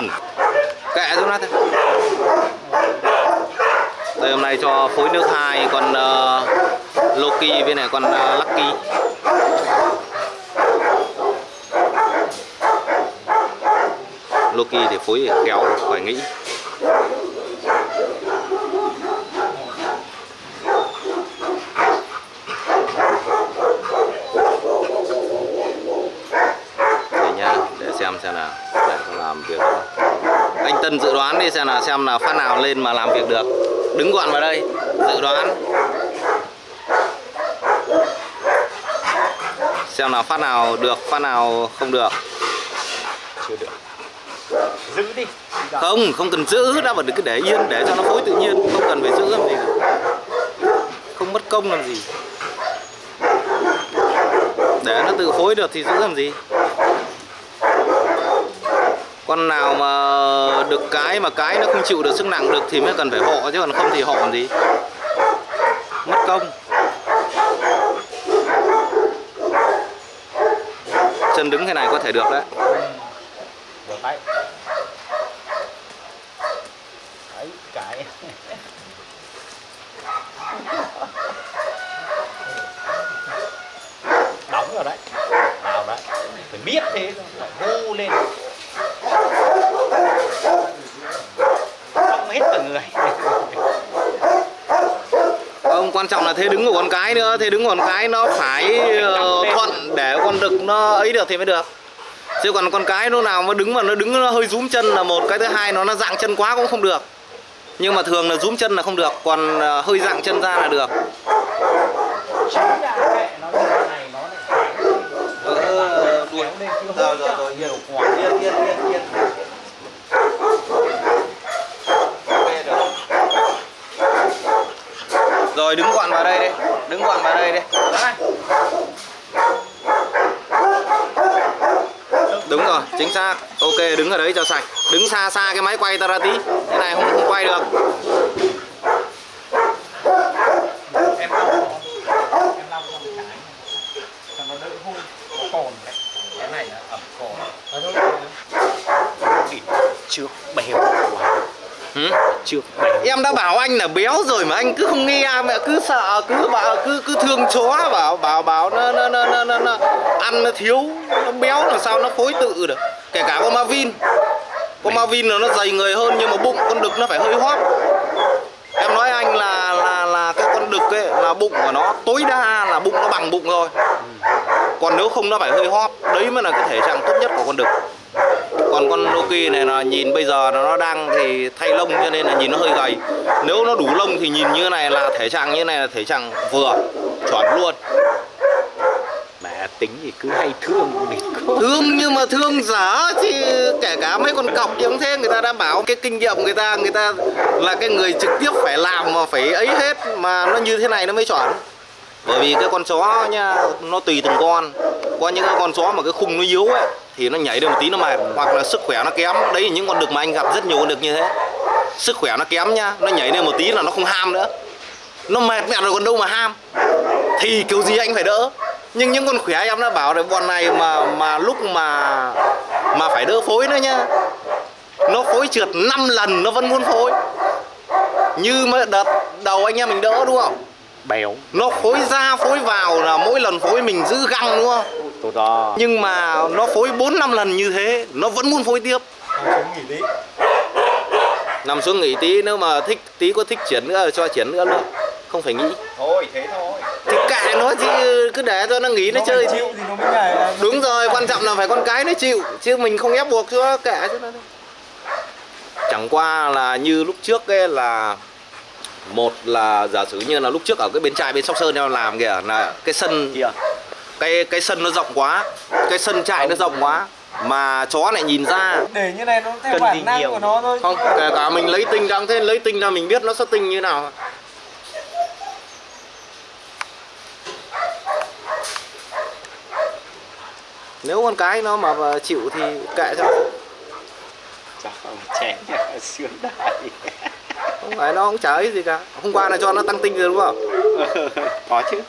Loki kệ cho nó thôi đây hôm nay cho phối nước hai con uh, Loki với này con uh, Lucky. Loki thì phối kéo phải nghĩ để nhá để xem xem nào để con làm việc Tân dự đoán đi xem nào xem là phát nào lên mà làm việc được. Đứng gọn vào đây dự đoán. Xem nào phát nào được phát nào không được. Chưa được. Giữ đi. Không không cần giữ đã mà cứ để yên để cho nó phối tự nhiên không cần phải giữ làm gì. Không mất công làm gì. Để nó tự phối được thì giữ làm gì con nào mà được cái mà cái nó không chịu được sức nặng được thì mới cần phải hộ, chứ còn không thì hộ làm gì? Mất công. Chân đứng thế này có thể được đấy. Đấy. Cái. Đóng rồi đấy. Nào đấy. Phải biết thế thôi phải hô lên xong hết cả người Không, quan trọng là thế đứng của con cái nữa Thế đứng của con cái nó phải ờ, thuận để con đực nó ấy được thì mới được. Chứ còn con cái nó nào mà đứng mà nó đứng nó hơi rúm chân là một Cái thứ hai nó nó dạng chân quá cũng không được. Nhưng mà thường là rúm chân là không được Còn ờ, hơi dạng chân ra là được. Ờ, đuổi. Rồi, rồi, rồi, nhiều quá yên yên yên Rồi đứng gọn vào đây đi. Đứng gọn vào đây đi. Đấy. Đúng rồi, chính xác. Ok, đứng ở đấy cho sạch. Đứng xa xa cái máy quay ta ra tí. Thế này không, không quay được. Chưa, cái này là ẩm cồn bèo. quá chưa. Em đã bảo anh là béo rồi mà anh cứ không nghe mẹ cứ sợ cứ bảo cứ cứ thương chó bảo bảo bảo nó nó nó nó, nó, nó ăn nó thiếu nó béo làm sao nó phối tự được. Kể cả con Marvin con Marvin là nó dày người hơn nhưng mà bụng con đực nó phải hơi hóp em nói anh là là là cái con đực ấy là bụng của nó tối đa là bụng nó bằng bụng rồi còn nếu không nó phải hơi hóp đấy mới là cái thể trạng tốt nhất của con đực còn con Loki này là nhìn bây giờ nó đang thì thay lông cho nên là nhìn nó hơi gầy. Nếu nó đủ lông thì nhìn như này là thể trạng như này là thể trạng vừa chuẩn luôn. Mẹ tính thì cứ hay thương địch thương nhưng mà thương dở thì kể cả mấy con cọc thì cũng thế người ta đã bảo cái kinh nghiệm người ta người ta là cái người trực tiếp phải làm mà phải ấy hết mà nó như thế này nó mới chuẩn bởi vì cái con chó nha, nó tùy từng con. Có những cái con chó mà cái khung nó yếu ấy, thì nó nhảy được một tí nó mệt. Hoặc là sức khỏe nó kém. Đấy là những con đực mà anh gặp rất nhiều con đực như thế. Sức khỏe nó kém nha, nó nhảy lên một tí là nó không ham nữa. Nó mệt mẹ rồi còn đâu mà ham. Thì kiểu gì anh phải đỡ. Nhưng những con khỏe em đã bảo là bọn này mà mà lúc mà mà phải đỡ phối nữa nhá nó phối trượt 5 lần, nó vẫn muốn phối. Như mà đợt đầu anh em mình đỡ, đúng không? Béo nó phối ra phối vào là mỗi lần phối mình giữ găng đúng không? Tôi đó nhưng mà nó phối 4 năm lần như thế nó vẫn muốn phối tiếp. Nghỉ tí. Nằm xuống nghỉ tí nếu mà thích tí có thích chuyển nữa cho chuyển nữa luôn. Không phải nghĩ. Thôi thế thôi. Thì kệ nó chứ cứ để cho nó nghỉ nó, chơi. chịu thì nó mới nhảy đúng rồi quan trọng là phải con cái nó chịu chứ mình không ép buộc cho nó kệ cho nó chẳng qua là như lúc trước ấy là một là giả sử như là lúc trước ở cái bến trại bên sóc sơn em làm kìa là cái sân cái cái sân nó rộng quá cái sân trại nó rộng quá mà chó lại nhìn ra. Để như này nó theo Cần gì bản năng nhiều. của nó thôi. Không kể cả mình lấy tinh đang thế lấy tinh ra mình biết nó sẽ tinh như nào. Nếu con cái nó mà chịu thì kệ cho. Nó. chào chén sướng đại không phải nó cũng chả ấy gì cả. Hôm qua là cho nó tăng tinh rồi đúng không? Có chứ.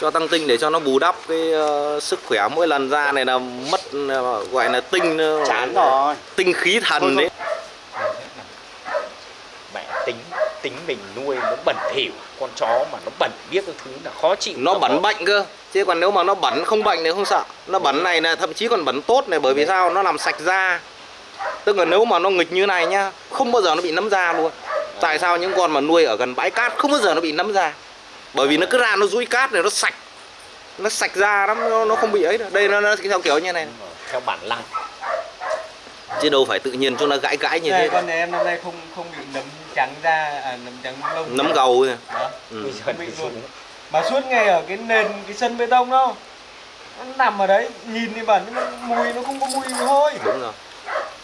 Cho tăng tinh để cho nó bù đắp cái ờ, sức khỏe mỗi lần ra này là mất ờ, gọi là tinh ờ, chán rồi. tinh khí thần đấy. Mẹ tính tính mình nuôi nó bẩn thỉu con chó mà nó bẩn biết cái thứ là khó chịu nó bẩn có- bệnh cơ. Chứ còn nếu mà nó bẩn không bệnh thì không sợ. Nó bẩn này là thậm chí còn bẩn tốt này bởi vì sao? Nó làm sạch da tức là nếu mà nó nghịch như này nhá không bao giờ nó bị nấm da luôn. Tại sao những con mà nuôi ở gần bãi cát không bao giờ nó bị nấm da? Bởi vì nó cứ ra nó dũi cát này nó sạch. Nó sạch da lắm nó, nó không bị ấy đâu. đây nó, nó theo kiểu như này. Rồi, theo bản năng. Chứ đâu phải tự nhiên chúng nó gãi gãi như Này, thế con này em năm nay không không bị nấm trắng da à nấm trắng lông nấm gầu thôi. đó ừ. bây giờ bị luôn. mà suốt ngày ở cái nền cái sân bê tông đâu nó nằm ở đấy nhìn thì bẩn nhưng mà mùi nó không có mùi hôi đúng rồi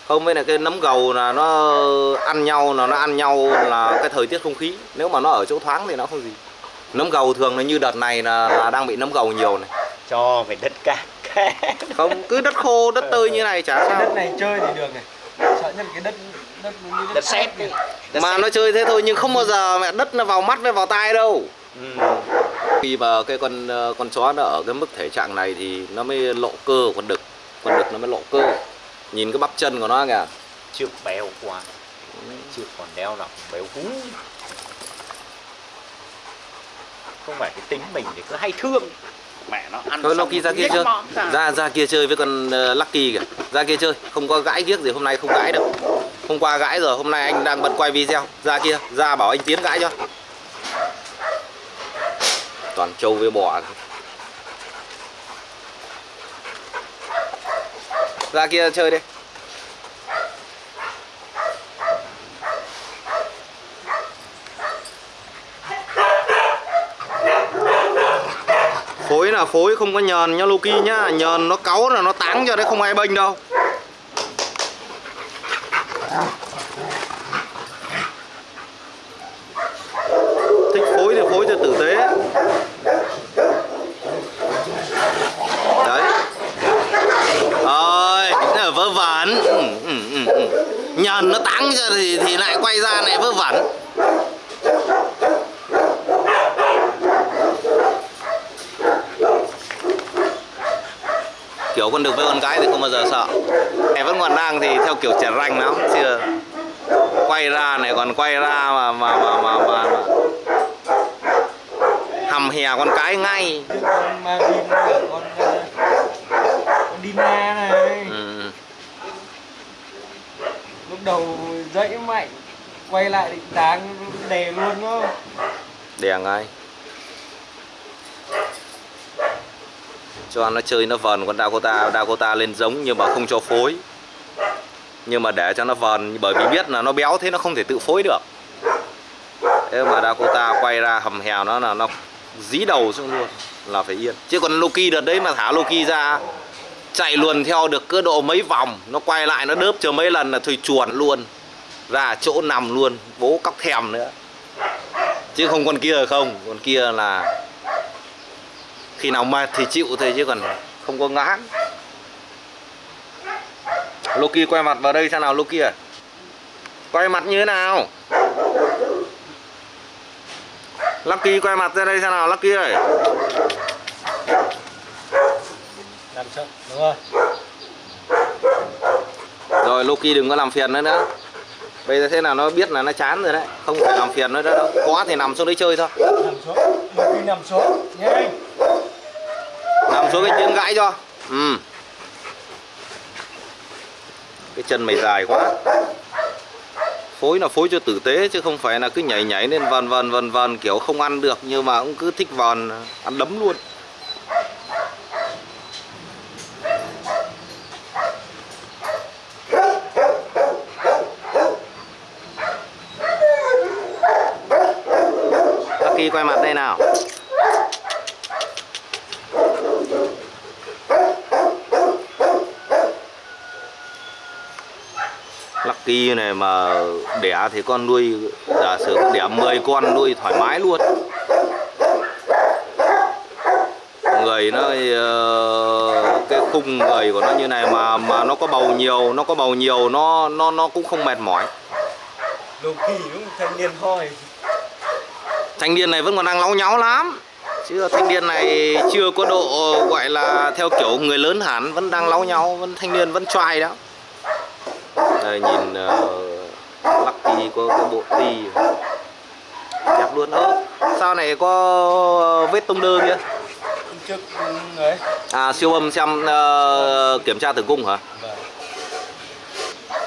không với là cái nấm gầu là nó ăn nhau là nó ăn nhau là cái thời tiết không khí. Nếu mà nó ở chỗ thoáng thì nó không gì. Nấm gầu thường là như đợt này là, là đang bị nấm gầu nhiều này. Cho về đất cát không cứ đất khô đất tơi như này chả cái đất sao. này chơi thì được này. Sợ nhất là cái đất đất đất, đất sét mà sét. nó chơi thế thôi nhưng không bao giờ mẹ đất nó vào mắt với vào tai đâu. Ừ. khi mà cái con ờ, con chó nó ở cái mức thể trạng này thì nó mới lộ cơ của con đực. Con đực nó mới lộ cơ nhìn cái bắp chân của nó kìa. Trước béo quá. Trước còn đeo lòng béo hú. Không phải cái tính mình thì cứ hay thương. Mẹ nó ăn thôi xong Loki ra kia chơi. ra. ra kia chơi với con ờ, Lucky kìa. Ra kia chơi. Không có gãi giếc gì hôm nay không gãi đâu. Hôm qua gãi rồi hôm nay anh đang bận quay video. Ra kia ra bảo anh tiến gãi cho. Toàn trâu với bò ra kia chơi đi. Phối là phối, không có nhờn nhá Loki nhá. Nhờn nó cáu là nó táng cho đấy, không ai bênh đâu thích phối thì phối cho tử tế đấy ơi nó vớ vẩn ừ, ừ, ừ, ừ nhờn thì thì lại quay ra này vớ vẩn. Kiểu con đực với con gái thì không bao giờ sợ. Này vẫn còn đang thì theo kiểu trẻ ranh lắm chưa quay ra này còn quay ra mà mà mà mà, mà, mà. hầm hè con cái ngay. Con ma vin cả con con Dina này ừ. lúc đầu dãy mạnh, quay lại định táng đè luôn đó đè ngay cho nó chơi nó vần, con Dakota Dakota lên giống nhưng mà không cho phối. Nhưng mà để cho nó vần, bởi vì biết là nó béo thế nó không thể tự phối được. Thế mà Dakota quay ra hầm hèo nó là nó dí đầu xuống luôn, là phải yên. Chứ còn Loki đợt đấy mà thả Loki ra chạy luồn theo được cơ độ mấy vòng, nó quay lại, nó đớp cho mấy lần là thôi chuồn luôn, ra chỗ nằm luôn, bố cóc thèm nữa. Chứ không con kia không, con kia là khi nào mệt thì chịu thôi chứ còn không có ngã. Loki quay mặt vào đây xem nào, Loki à. Quay mặt như thế nào? Lucky quay mặt ra đây xem nào, Lucky ơi làm sợ đúng rồi. Rồi Loki đừng có làm phiền nữa nữa. Bây giờ thế nào nó biết là nó chán rồi đấy. Không phải làm phiền nữa đâu. Có thì nằm xuống đấy chơi thôi. Nằm xuống khi nằm xuống. Nhanh. Nằm xuống cái chân gãi cho. Ừ. Cái chân mày dài quá. Phối là phối cho tử tế chứ không phải là cứ nhảy nhảy lên vần vần vần vần kiểu không ăn được. Nhưng mà cũng cứ thích vần ăn đấm luôn Lucky quay mặt đây nào. Lucky này mà đẻ thì con nuôi, giả sử đẻ 10 con nuôi thoải mái luôn. Người nó ờ, cái khung người của nó như này mà mà nó có bầu nhiều, nó có bầu nhiều, nó nó nó cũng không mệt mỏi. Đồ kỳ đúng thanh niên hoi thanh niên này vẫn còn đang láu nháo lắm. Chứ thanh niên này chưa có độ gọi là theo kiểu người lớn hẳn vẫn đang láu nhau vẫn thanh niên vẫn trai đó. Đây nhìn uh, Lucky có cái bộ ti đẹp luôn. Ơ sao này có vết tông đơ kia? Trước ấy à siêu âm xem ờ, kiểm tra tử cung hả? Vâng.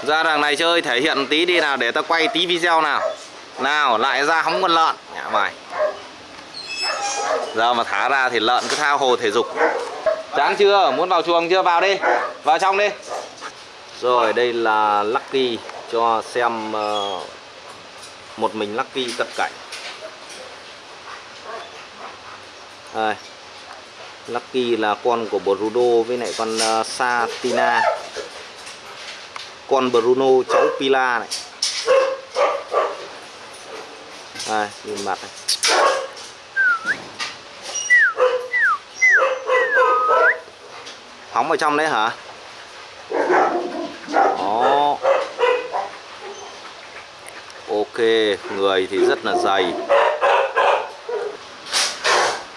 ra đằng này chơi thể hiện tí đi nào để ta quay tí video nào. Nào lại ra hóng con lợn mày giờ mà thả ra thì lợn cứ thao hồ thể dục. Chán chưa? Muốn vào chuồng chưa? Vào đi. Vào trong đi. Rồi đây là Lucky cho xem uh, một mình Lucky cận cảnh. Đây. Lucky là con của Bruno với lại con uh, Satina. Con Bruno cháu Pila này. Đây, nhìn mặt này Hóng ở trong đấy hả? Đó Ok, người thì rất là dày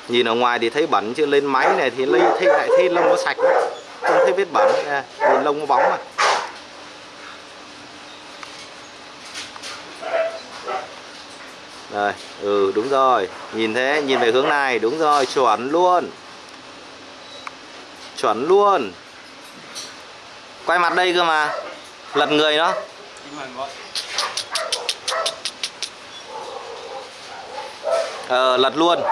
Nhìn ở ngoài thì thấy bẩn chứ lên máy này thì lấy thấy lại thấy lông nó sạch lắm. Không thấy vết bẩn nhìn lông nó bóng mà. Rồi ừ đúng rồi. Nhìn thế, nhìn về hướng này, đúng rồi, chuẩn luôn. Chuẩn luôn. Quay mặt đây cơ mà. Lật người đó. Ờ, lật luôn.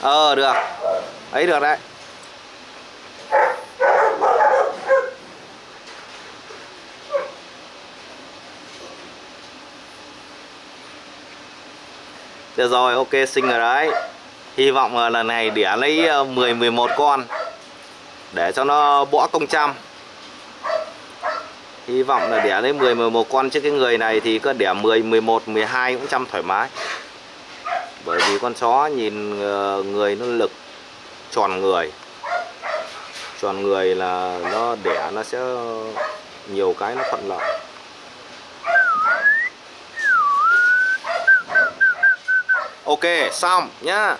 Ờ, được. Ấy được đấy. Được rồi, ok, xinh rồi đấy Hy vọng là lần này đẻ lấy ờ, 10-11 con Để cho nó bỏ công trăm Hy vọng là đẻ lấy 10 11 con chứ cái người này thì có đẻ 10 11 12 cũng trăm thoải mái. Bởi vì con chó nhìn ờ, người nó lực tròn người. Tròn người là nó đẻ nó sẽ nhiều cái nó thuận lợi. Ok, xong nhá.